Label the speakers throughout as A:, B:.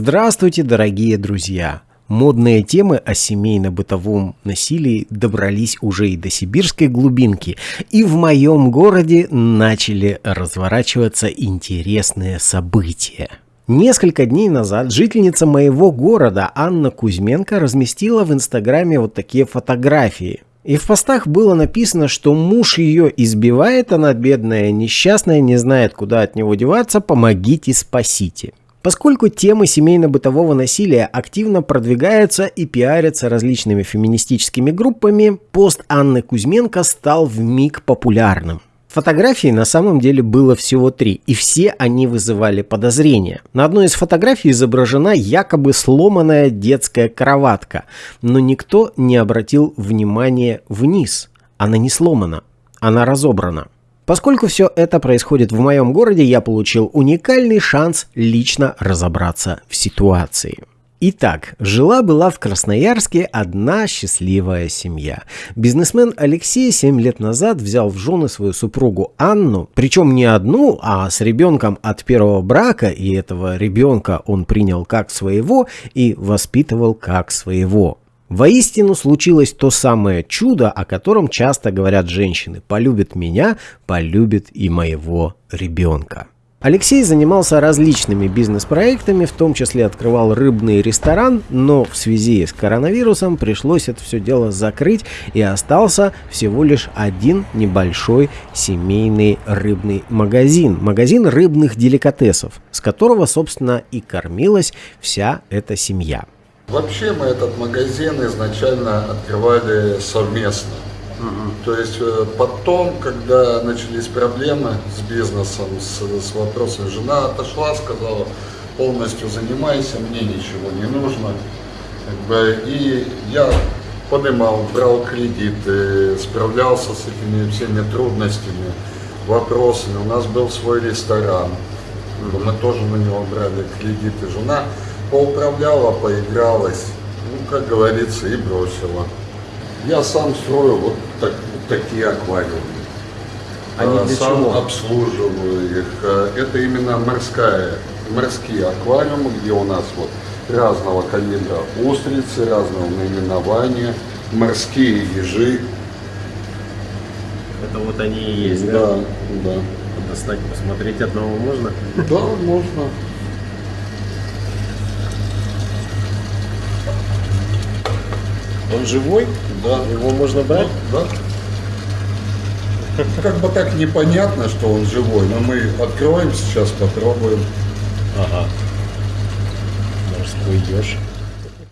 A: Здравствуйте, дорогие друзья! Модные темы о семейно-бытовом насилии добрались уже и до сибирской глубинки, и в моем городе начали разворачиваться интересные события. Несколько дней назад жительница моего города Анна Кузьменко разместила в инстаграме вот такие фотографии. И в постах было написано, что муж ее избивает, она бедная, несчастная, не знает, куда от него деваться, помогите, спасите. Поскольку темы семейно-бытового насилия активно продвигаются и пиарятся различными феминистическими группами, пост Анны Кузьменко стал в миг популярным. Фотографий на самом деле было всего три, и все они вызывали подозрения. На одной из фотографий изображена якобы сломанная детская кроватка, но никто не обратил внимания вниз. Она не сломана, она разобрана. Поскольку все это происходит в моем городе, я получил уникальный шанс лично разобраться в ситуации. Итак, жила-была в Красноярске одна счастливая семья. Бизнесмен Алексей 7 лет назад взял в жены свою супругу Анну, причем не одну, а с ребенком от первого брака, и этого ребенка он принял как своего и воспитывал как своего. Воистину случилось то самое чудо, о котором часто говорят женщины. Полюбит меня, полюбит и моего ребенка. Алексей занимался различными бизнес-проектами, в том числе открывал рыбный ресторан, но в связи с коронавирусом пришлось это все дело закрыть и остался всего лишь один небольшой семейный рыбный магазин. Магазин рыбных деликатесов, с которого, собственно, и кормилась вся эта семья.
B: Вообще мы этот магазин изначально открывали совместно. Угу. То есть э, потом, когда начались проблемы с бизнесом, с, с вопросом, жена отошла, сказала, полностью занимайся, мне ничего не нужно. Как бы, и я поднимал, брал кредиты, справлялся с этими всеми трудностями, вопросами. У нас был свой ресторан, мы тоже на него брали кредиты. Жена поуправляла, поигралась, ну, как говорится, и бросила. Я сам строю вот, так, вот такие аквариумы. Они а, для сам чего? обслуживаю их. А, это именно морская, морские аквариумы, где у нас вот разного калибра устрицы, разного наименования, морские ежи.
A: Это вот они и есть,
B: да? Да, да.
A: Достать, посмотреть одного можно?
B: Да, можно.
A: Он живой?
B: Да.
A: Его можно брать?
B: Да. Как бы так непонятно, что он живой, но мы откроем сейчас, попробуем.
A: Ага. Морской еж.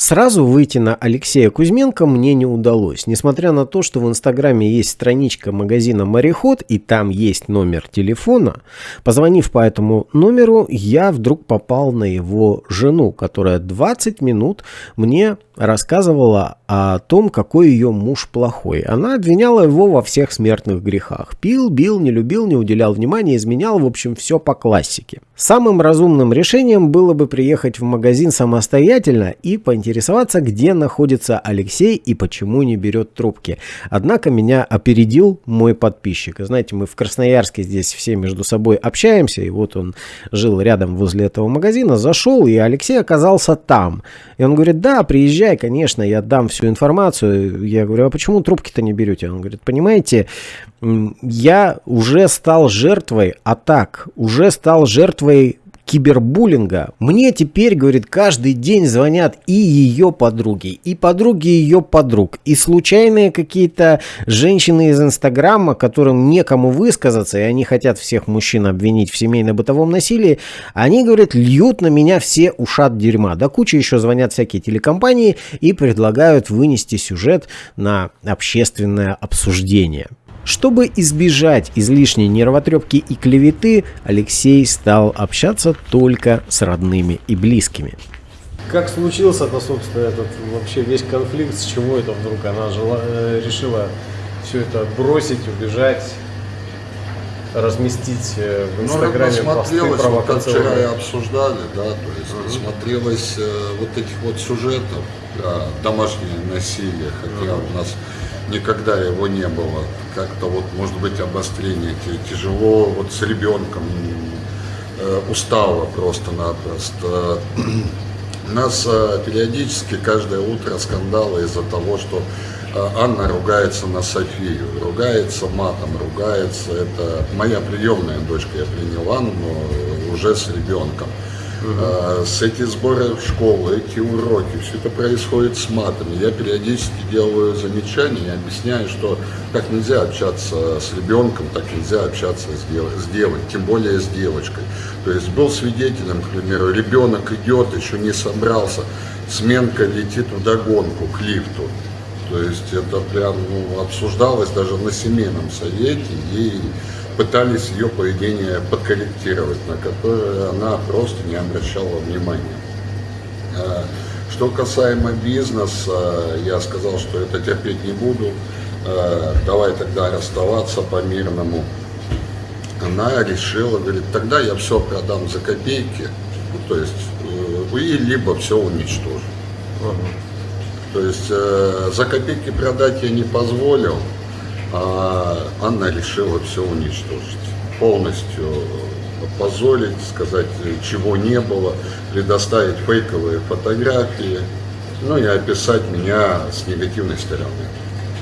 A: Сразу выйти на Алексея Кузьменко мне не удалось. Несмотря на то, что в Инстаграме есть страничка магазина «Мореход» и там есть номер телефона, позвонив по этому номеру, я вдруг попал на его жену, которая 20 минут мне рассказывала о том, какой ее муж плохой. Она обвиняла его во всех смертных грехах. Пил, бил, не любил, не уделял внимания, изменял, в общем, все по классике. Самым разумным решением было бы приехать в магазин самостоятельно и поинтересоваться, где находится Алексей и почему не берет трубки. Однако меня опередил мой подписчик. знаете, мы в Красноярске здесь все между собой общаемся, и вот он жил рядом возле этого магазина, зашел, и Алексей оказался там. И он говорит, да, приезжай, конечно, я дам всю информацию. Я говорю, а почему трубки-то не берете? Он говорит, понимаете, я уже стал жертвой атак, уже стал жертвой кибербуллинга. Мне теперь, говорит, каждый день звонят и ее подруги, и подруги ее подруг, и случайные какие-то женщины из Инстаграма, которым некому высказаться, и они хотят всех мужчин обвинить в семейно-бытовом насилии, они, говорят, льют на меня все ушат дерьма. Да куча еще звонят всякие телекомпании и предлагают вынести сюжет на общественное обсуждение. Чтобы избежать излишней нервотрепки и клеветы, Алексей стал общаться только с родными и близкими. Как случился-то, собственно, этот вообще весь конфликт, с чего это вдруг она жила, э, решила все это бросить, убежать, разместить э, в Инстаграме
B: ну, посты вот как вчера и обсуждали, да, то есть mm -hmm. смотрелось э, вот этих вот сюжетов про домашнее насилие, хотя mm -hmm. у нас никогда его не было. Как-то вот, может быть, обострение тяжело, вот с ребенком э, устала просто-напросто. Нас э, периодически каждое утро скандалы из-за того, что э, Анна ругается на Софию, ругается матом, ругается. Это моя приемная дочка, я принял Анну уже с ребенком. С эти сборы в школу, эти уроки, все это происходит с матами. Я периодически делаю замечания и объясняю, что так нельзя общаться с ребенком, так нельзя общаться с, дев с девой, тем более с девочкой. То есть был свидетелем, к примеру, ребенок идет, еще не собрался, сменка летит в догонку к лифту. То есть это прям ну, обсуждалось даже на семейном совете, и пытались ее поведение подкорректировать, на которое она просто не обращала внимания. А, что касаемо бизнеса, я сказал, что это терпеть не буду, а, давай тогда расставаться по-мирному. Она решила, говорит, тогда я все продам за копейки, ну, то есть, э, и либо все уничтожу. То есть э, за копейки продать я не позволил, а Анна решила все уничтожить, полностью опозорить, сказать, чего не было, предоставить фейковые фотографии, ну и описать меня с негативной стороны.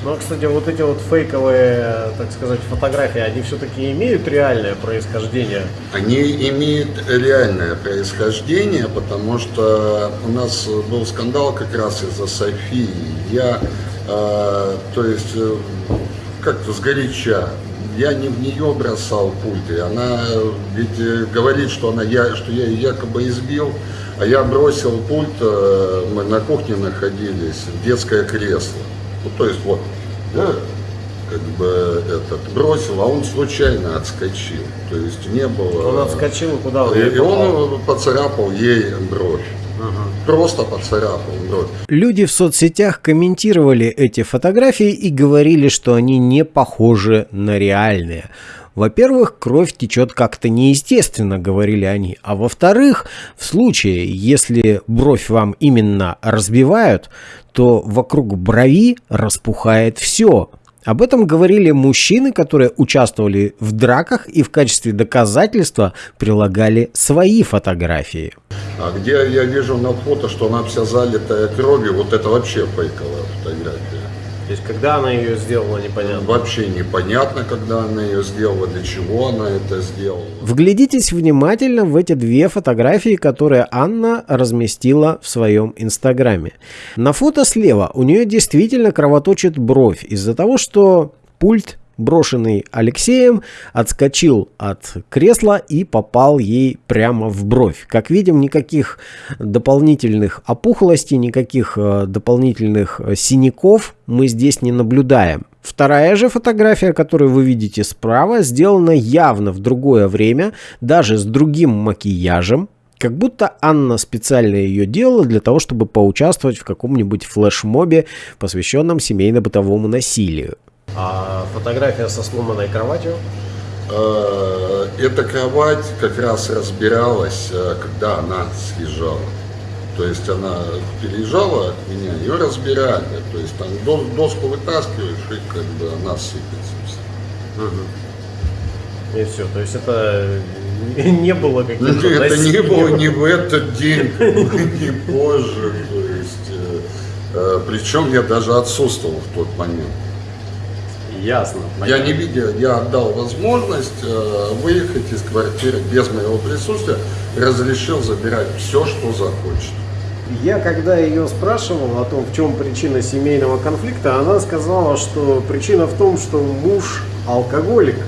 A: Ну, а, кстати, вот эти вот фейковые, так сказать, фотографии, они все-таки имеют реальное происхождение?
B: Они имеют реальное происхождение, потому что у нас был скандал как раз из-за Софии. Я, э, то есть, э, как-то сгоряча. Я не в нее бросал пульты. Она ведь э, говорит, что, она, я, что я ее якобы избил, а я бросил пульт, э, мы на кухне находились, детское кресло. Ну, то есть вот, да, как бы этот бросил, а он случайно отскочил. То есть не было...
A: Он отскочил куда?
B: И, и он поцарапал ей бровь. Просто поцарапал бровь.
A: Люди в соцсетях комментировали эти фотографии и говорили, что они не похожи на реальные. Во-первых, кровь течет как-то неестественно, говорили они. А во-вторых, в случае, если бровь вам именно разбивают, то вокруг брови распухает все. Об этом говорили мужчины, которые участвовали в драках и в качестве доказательства прилагали свои фотографии.
B: А где я вижу на фото, что она вся залитая кровью, вот это вообще фейковая фотография.
A: То есть, когда она ее сделала, непонятно?
B: Вообще непонятно, когда она ее сделала, для чего она это сделала.
A: Вглядитесь внимательно в эти две фотографии, которые Анна разместила в своем инстаграме. На фото слева у нее действительно кровоточит бровь из-за того, что пульт брошенный Алексеем, отскочил от кресла и попал ей прямо в бровь. Как видим, никаких дополнительных опухлостей, никаких э, дополнительных э, синяков мы здесь не наблюдаем. Вторая же фотография, которую вы видите справа, сделана явно в другое время, даже с другим макияжем, как будто Анна специально ее делала для того, чтобы поучаствовать в каком-нибудь флешмобе, посвященном семейно-бытовому насилию. А фотография со сломанной кроватью?
B: Э, эта кровать как раз разбиралась, э, когда она съезжала. То есть она переезжала от меня, ее разбирали. То есть там доску вытаскиваешь, и как бы она сыпется.
A: Угу. И все. То есть это не было каким-то
B: Это не было ни в этот день, ни позже. То есть, э, причем я даже отсутствовал в тот момент.
A: Ясно.
B: Я не видел, я отдал возможность э, выехать из квартиры без моего присутствия, разрешил забирать все, что захочет.
A: Я когда ее спрашивал о том, в чем причина семейного конфликта, она сказала, что причина в том, что муж алкоголик,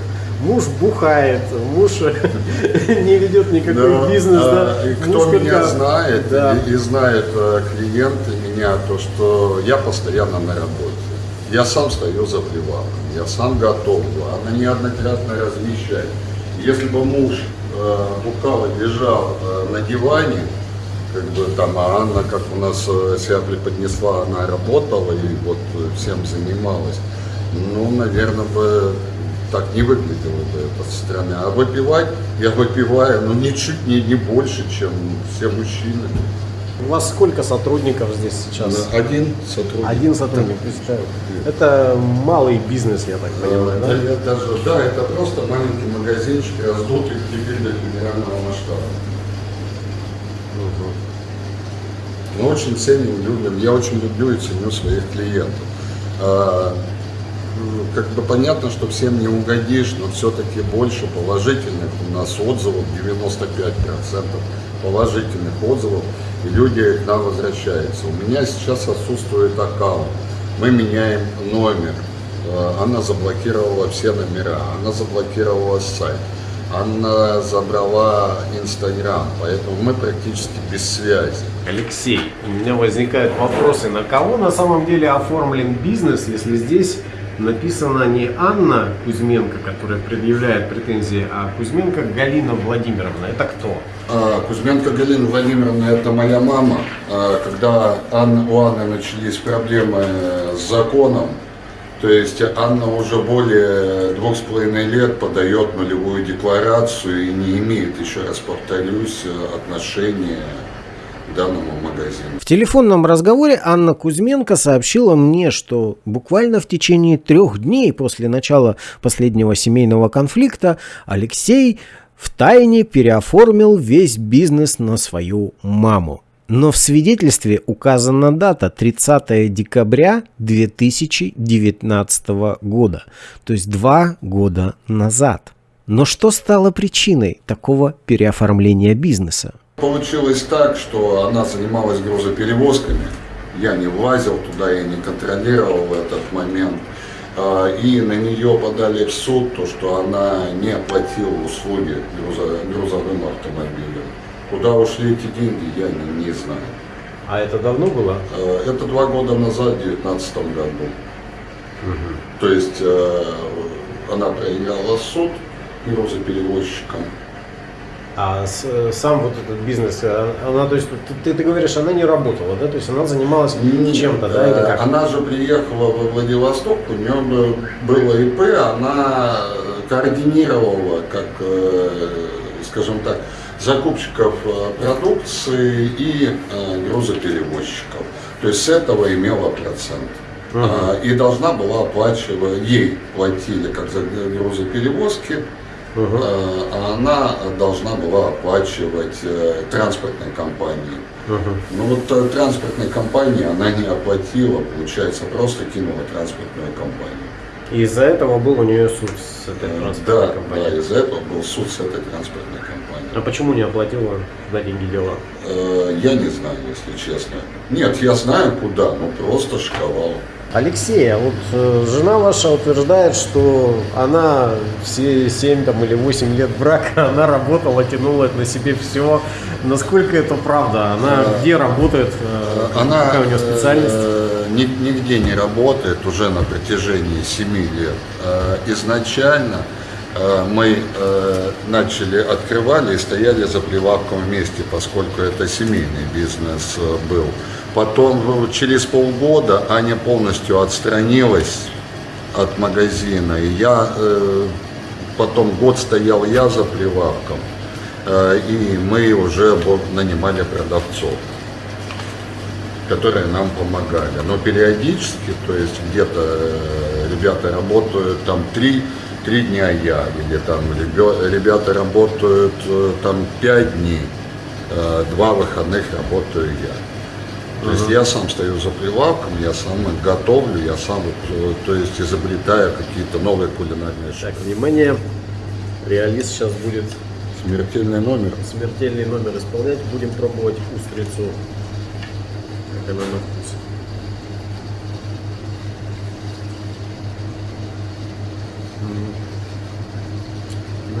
A: муж бухает, муж не ведет никакой да, бизнес. Да.
B: И кто муж меня как... знает да. и, и знает э, клиенты меня, то что я постоянно на работе. Я сам стою за привалом, я сам готов, она неоднократно размещает. Если бы муж э, лежал э, на диване, как бы там, а Анна, как у нас э, себя преподнесла, она работала и вот всем занималась, ну, наверное, бы так не выглядело бы это со стороны. А выпивать, я выпиваю, ну, ничуть не, не больше, чем все мужчины.
A: У вас сколько сотрудников здесь сейчас?
B: Один сотрудник.
A: Один сотрудник, представляю. Это малый бизнес, я так понимаю,
B: да? Я даже, да, это просто маленький магазинчик, раздутый теперь до федерального масштаба. Мы очень ценим, любим, я очень люблю и ценю своих клиентов. А, как бы понятно, что всем не угодишь, но все-таки больше положительных у нас отзывов, 95% положительных отзывов, люди к нам возвращаются. У меня сейчас отсутствует аккаунт, мы меняем номер, а, она заблокировала все номера, она заблокировала сайт. Анна забрала Инстаграм, поэтому мы практически без связи.
A: Алексей, у меня возникают вопросы, на кого на самом деле оформлен бизнес, если здесь написано не Анна Кузьменко, которая предъявляет претензии, а Кузьменко Галина Владимировна. Это кто?
B: А, Кузьменко Галина Владимировна – это моя мама. А, когда у Анны начались проблемы с законом, то есть Анна уже более двух с половиной лет подает нулевую декларацию и не имеет, еще раз повторюсь, отношения данному магазину.
A: В телефонном разговоре Анна Кузьменко сообщила мне, что буквально в течение трех дней после начала последнего семейного конфликта Алексей в тайне переоформил весь бизнес на свою маму. Но в свидетельстве указана дата 30 декабря 2019 года, то есть два года назад. Но что стало причиной такого переоформления бизнеса?
B: Получилось так, что она занималась грузоперевозками. Я не влазил туда, я не контролировал в этот момент. А, и на нее подали в суд, то, что она не оплатила услуги грузовым автомобилем. Куда ушли эти деньги, я не, не знаю.
A: А это давно было?
B: Э, это два года назад, в 2019 году. Угу. То есть э, она проиграла суд грузоперевозчикам.
A: А с, сам вот этот бизнес, э, она, то есть, ты, ты говоришь, она не работала, да? То есть она занималась чем-то, да? Или
B: как? Она же приехала в Владивосток, у нее было ИП, она координировала, как, скажем так, закупщиков э, продукции и э, грузоперевозчиков. То есть с этого имела процент. Uh-huh. И должна была оплачивать, ей платили как за грузоперевозки, uh-huh. а она должна была оплачивать э, транспортной компании. Uh-huh. Ну вот транспортной компании она не оплатила, получается, просто кинула транспортную компанию.
A: И из-за этого был у нее суд с этой транспортной
B: да,
A: компанией?
B: Да, из-за этого был суд с этой транспортной компанией.
A: А почему не оплатила на деньги дела?
B: Э, я не знаю, если честно. Нет, я знаю куда, но просто шковал.
A: Алексей, а вот э, жена ваша утверждает, что она все 7 там, или 8 лет брака, она работала, тянула на себе все. Насколько это правда? Она э, где работает? Э,
B: она, какая у нее специальность? Э, нигде не работает уже на протяжении 7 лет. Э, изначально э, мы э, начали, открывали и стояли за прилавком вместе, поскольку это семейный бизнес э, был. Потом через полгода Аня полностью отстранилась от магазина. И я э, потом год стоял я за прилавком, э, и мы уже нанимали продавцов, которые нам помогали. Но периодически, то есть где-то э, ребята работают там три, три дня я, или там ребята работают э, там пять дней, э, два выходных работаю я. То есть я сам стою за прилавком, я сам готовлю, я сам, э, то есть изобретаю какие-то новые кулинарные
A: шаги. Так, внимание, реалист сейчас будет
B: смертельный номер.
A: Смертельный номер исполнять. Будем пробовать устрицу, как она на вкус.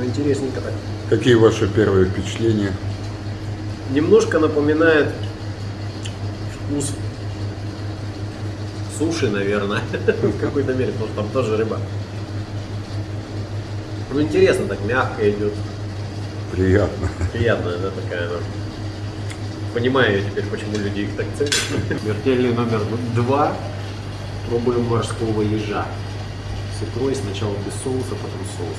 A: Интересненько так.
B: Какие ваши первые впечатления?
A: Немножко напоминает вкус суши, наверное, в какой-то мере, потому что там тоже рыба. Ну, интересно, так мягко идет.
B: Приятно.
A: Приятная, да, такая она. Понимаю теперь, почему люди их так ценят. Смертельный номер два. Пробуем морского ежа. С икрой сначала без соуса, потом соус.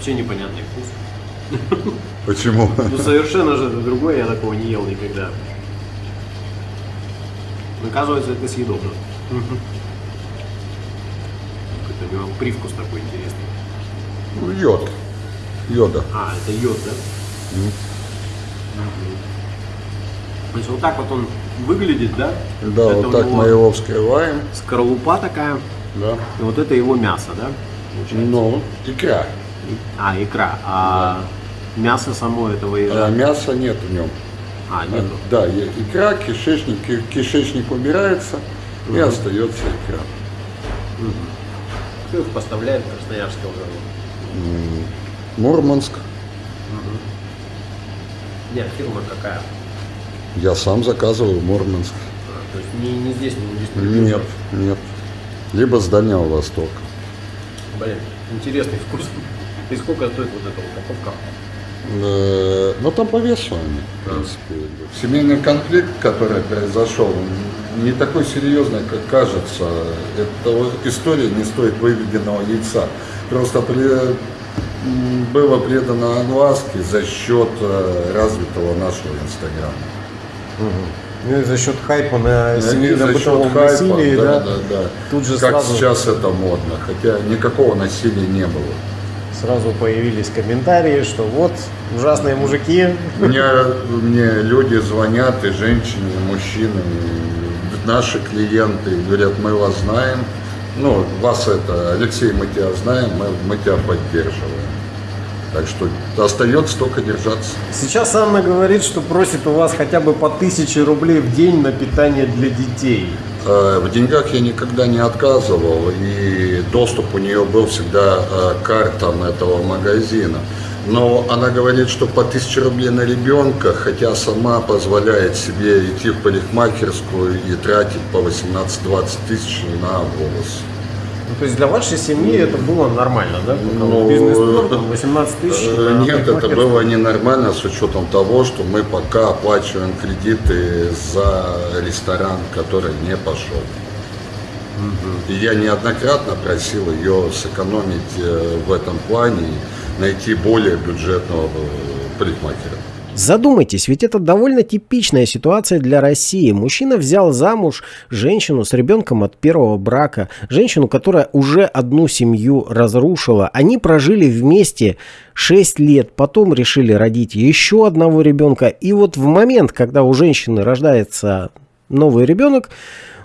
A: Вообще непонятный вкус.
B: Почему?
A: Ну совершенно же другое, я такого не ел никогда. Оказывается, это съедобно. Какой-то у него привкус такой интересный.
B: Ну, йод. Йода.
A: А, это йод, да? Mm. То есть вот так вот он выглядит, да?
B: Да, это вот так мы его вскрываем.
A: Скорлупа такая.
B: Да.
A: И вот это его мясо, да?
B: Получается? Ну, икра.
A: А, икра. А да. мясо само этого ежа?
B: А, мяса нет в нем.
A: А, нет.
B: Да, икра, кишечник, кишечник убирается угу. и остается икра.
A: Угу. Кто их поставляет в Красноярске уже?
B: Мурманск.
A: Угу. Нет, фирма какая?
B: Я сам заказываю в Мурманск.
A: А, то есть не, не здесь, не
B: здесь? Не нет, нет. Либо с Дальнего Востока.
A: Блин, интересный вкус. И сколько стоит вот эта упаковка?
B: Э, ну там по весу они, в принципе. Семейный конфликт, который произошел, не такой серьезный, как кажется. Эта история не стоит выведенного яйца. Просто при, было предано анласке за счет э, развитого нашего Инстаграма.
A: Угу. Ну и за счет хайпа на семейно-бытовом насилии,
B: да, да, да, да.
A: Тут же
B: как
A: сразу...
B: сейчас это модно, хотя никакого насилия не было
A: сразу появились комментарии, что вот ужасные мужики.
B: Мне, мне люди звонят, и женщины, и мужчины, и наши клиенты говорят, мы вас знаем. Ну, вас это, Алексей, мы тебя знаем, мы, мы тебя поддерживаем. Так что остается только держаться.
A: Сейчас Анна говорит, что просит у вас хотя бы по тысяче рублей в день на питание для детей.
B: Э, в деньгах я никогда не отказывал, и доступ у нее был всегда э, к картам этого магазина. Но она говорит, что по 1000 рублей на ребенка, хотя сама позволяет себе идти в парикмахерскую и тратить по 18-20 тысяч на волосы.
A: Ну, то есть для вашей семьи это было нормально, да? Ну, Бизнес-тур, 18 тысяч?
B: Э, нет, это было ненормально с учетом того, что мы пока оплачиваем кредиты за ресторан, который не пошел. И я неоднократно просил ее сэкономить э, в этом плане и найти более бюджетного э, парикмахера.
A: Задумайтесь, ведь это довольно типичная ситуация для России. Мужчина взял замуж женщину с ребенком от первого брака, женщину, которая уже одну семью разрушила. Они прожили вместе 6 лет, потом решили родить еще одного ребенка. И вот в момент, когда у женщины рождается новый ребенок,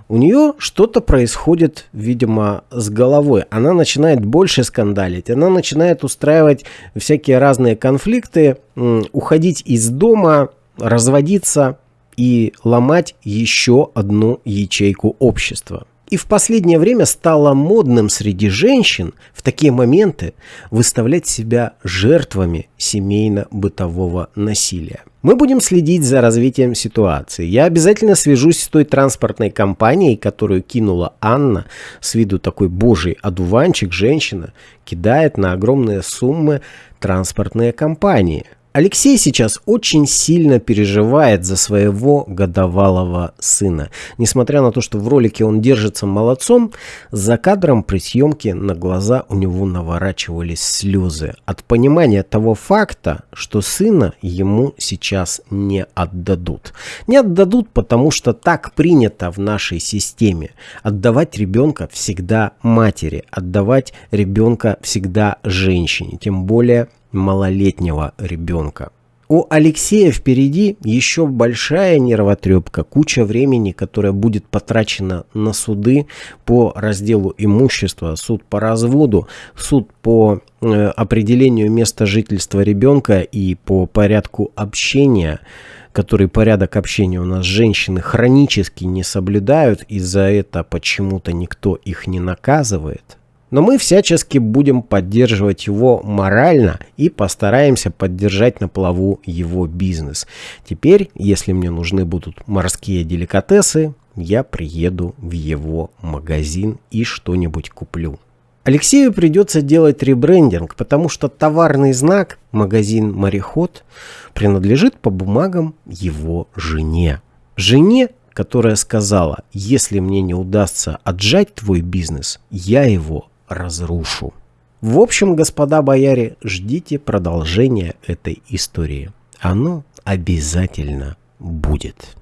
A: у нее что-то происходит, видимо, с головой. Она начинает больше скандалить, она начинает устраивать всякие разные конфликты, уходить из дома, разводиться и ломать еще одну ячейку общества. И в последнее время стало модным среди женщин в такие моменты выставлять себя жертвами семейно-бытового насилия. Мы будем следить за развитием ситуации. Я обязательно свяжусь с той транспортной компанией, которую кинула Анна, с виду такой божий одуванчик, женщина, кидает на огромные суммы транспортные компании. Алексей сейчас очень сильно переживает за своего годовалого сына. Несмотря на то, что в ролике он держится молодцом, за кадром при съемке на глаза у него наворачивались слезы от понимания того факта, что сына ему сейчас не отдадут. Не отдадут, потому что так принято в нашей системе. Отдавать ребенка всегда матери, отдавать ребенка всегда женщине, тем более малолетнего ребенка. У Алексея впереди еще большая нервотрепка, куча времени, которая будет потрачена на суды по разделу имущества, суд по разводу, суд по э, определению места жительства ребенка и по порядку общения, который порядок общения у нас женщины хронически не соблюдают, и за это почему-то никто их не наказывает. Но мы всячески будем поддерживать его морально и постараемся поддержать на плаву его бизнес. Теперь, если мне нужны будут морские деликатесы, я приеду в его магазин и что-нибудь куплю. Алексею придется делать ребрендинг, потому что товарный знак «Магазин Мореход» принадлежит по бумагам его жене. Жене, которая сказала, если мне не удастся отжать твой бизнес, я его разрушу. В общем, господа бояре, ждите продолжения этой истории. Оно обязательно будет.